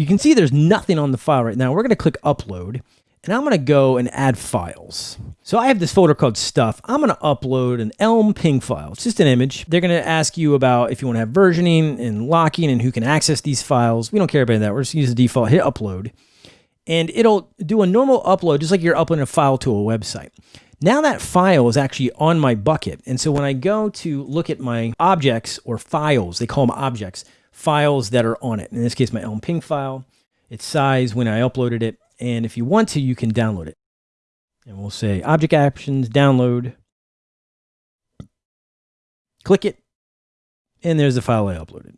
you can see there's nothing on the file right now. We're going to click upload and I'm going to go and add files. So I have this folder called stuff. I'm going to upload an Elm ping file. It's just an image. They're going to ask you about if you want to have versioning and locking and who can access these files. We don't care about that. We're just use the default, hit upload. And it'll do a normal upload, just like you're uploading a file to a website. Now that file is actually on my bucket. And so when I go to look at my objects or files, they call them objects, files that are on it. In this case, my Elm ping file, its size when I uploaded it, and if you want to, you can download it. And we'll say object actions, download. Click it. And there's the file I uploaded.